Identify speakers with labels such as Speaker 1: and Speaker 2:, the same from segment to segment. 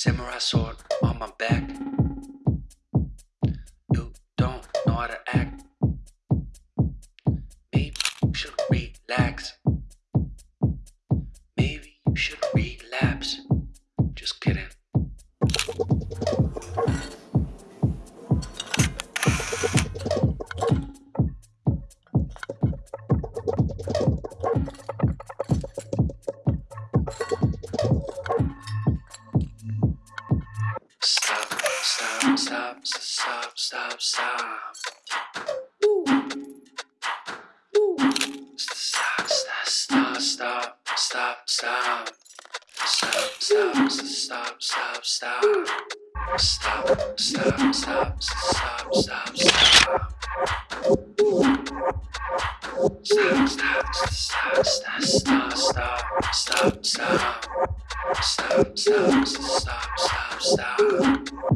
Speaker 1: Samurai sword on my back. You don't know how to act. Maybe you should relax. Stop, stop, stop, stop, stop. Stop, stop, stop, stop, stop, stop. Stop, stop, stop, stop, stop. Stop, stop, stop, stop, stop, stop. Stop, stop, stop, stop, stop, stop, stop, stop. Stop, stop, stop, stop, stop.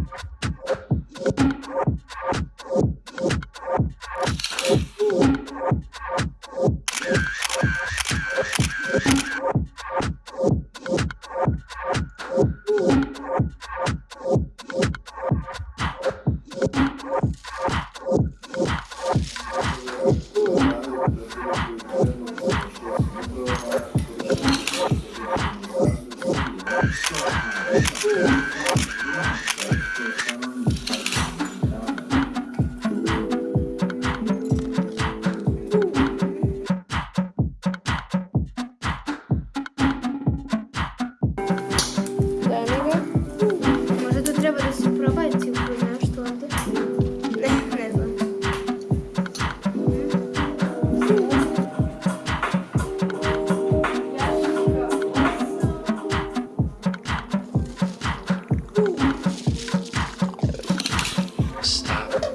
Speaker 2: Thank you.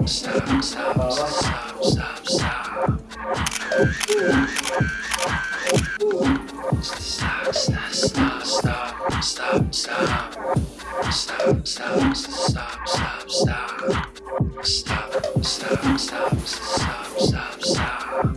Speaker 1: Stop, stop, stop, stop, stop, stop. Stop, stop, stop, stop, stop, stop. Stop, stop, stop, stop, stop. Stop, stop, stop, stop, stop,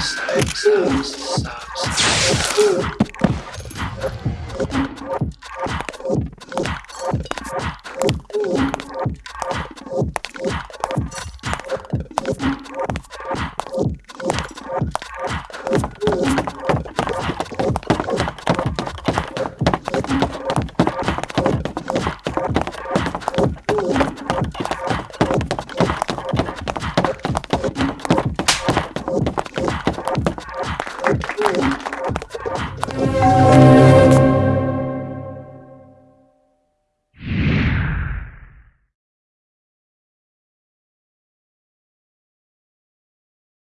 Speaker 1: stop, stop. Stop, stop, stop.